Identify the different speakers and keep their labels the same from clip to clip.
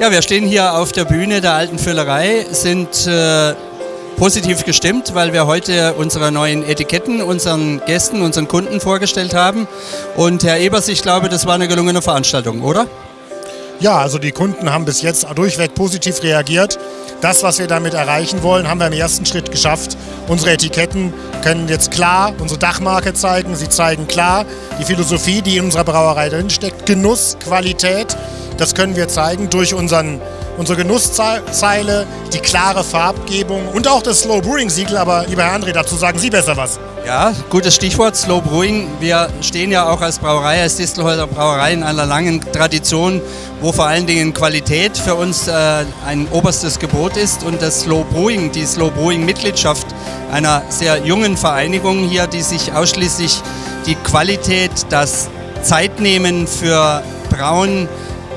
Speaker 1: Ja, wir stehen hier auf der Bühne der alten Füllerei, sind äh, positiv gestimmt, weil wir heute unsere neuen Etiketten unseren Gästen, unseren Kunden vorgestellt haben. Und Herr Ebers, ich glaube, das war eine gelungene Veranstaltung, oder?
Speaker 2: Ja, also die Kunden haben bis jetzt durchweg positiv reagiert. Das, was wir damit erreichen wollen, haben wir im ersten Schritt geschafft. Unsere Etiketten können jetzt klar unsere Dachmarke zeigen. Sie zeigen klar die Philosophie, die in unserer Brauerei drinsteckt. Genuss, Qualität das können wir zeigen durch unseren, unsere Genusszeile, die klare Farbgebung und auch das Slow Brewing Siegel. Aber lieber Herr André, dazu sagen Sie besser was.
Speaker 1: Ja, gutes Stichwort, Slow Brewing. Wir stehen ja auch als Brauerei, als Distelhäuser Brauerei in einer langen Tradition, wo vor allen Dingen Qualität für uns äh, ein oberstes Gebot ist. Und das Slow Brewing, die Slow Brewing Mitgliedschaft einer sehr jungen Vereinigung hier, die sich ausschließlich die Qualität, das Zeitnehmen für Brauen,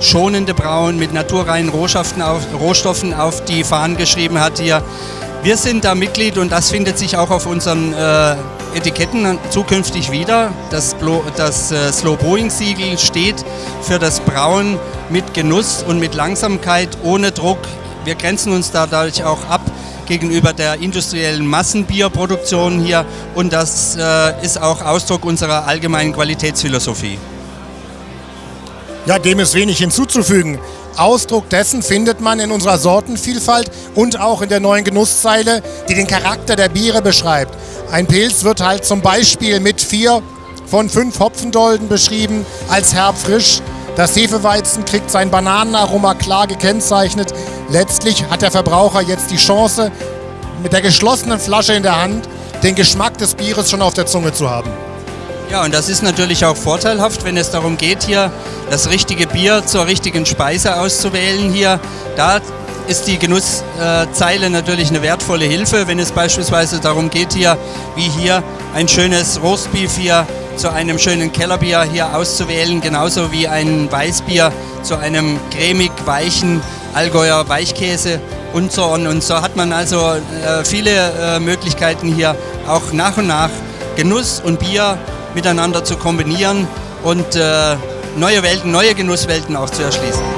Speaker 1: schonende Brauen mit naturreinen Rohstoffen auf, Rohstoffen auf die Fahnen geschrieben hat hier. Wir sind da Mitglied und das findet sich auch auf unseren äh, Etiketten zukünftig wieder. Das, das äh, Slow Brewing Siegel steht für das Brauen mit Genuss und mit Langsamkeit, ohne Druck. Wir grenzen uns dadurch auch ab gegenüber der industriellen Massenbierproduktion hier und das äh, ist auch Ausdruck unserer allgemeinen Qualitätsphilosophie.
Speaker 2: Ja, dem ist wenig hinzuzufügen. Ausdruck dessen findet man in unserer Sortenvielfalt und auch in der neuen Genusszeile, die den Charakter der Biere beschreibt. Ein Pilz wird halt zum Beispiel mit vier von fünf Hopfendolden beschrieben als herbfrisch. Das Hefeweizen kriegt sein Bananenaroma klar gekennzeichnet. Letztlich hat der Verbraucher jetzt die Chance, mit der geschlossenen Flasche in der Hand den Geschmack des Bieres schon auf der Zunge zu haben.
Speaker 1: Ja, und das ist natürlich auch vorteilhaft, wenn es darum geht, hier das richtige Bier zur richtigen Speise auszuwählen. Hier, da ist die Genusszeile natürlich eine wertvolle Hilfe, wenn es beispielsweise darum geht, hier wie hier ein schönes Rostbeef hier zu einem schönen Kellerbier hier auszuwählen, genauso wie ein Weißbier zu einem cremig weichen Allgäuer Weichkäse und so on. Und so hat man also äh, viele äh, Möglichkeiten hier auch nach und nach Genuss und Bier miteinander zu kombinieren und äh, neue Welten, neue Genusswelten auch zu erschließen.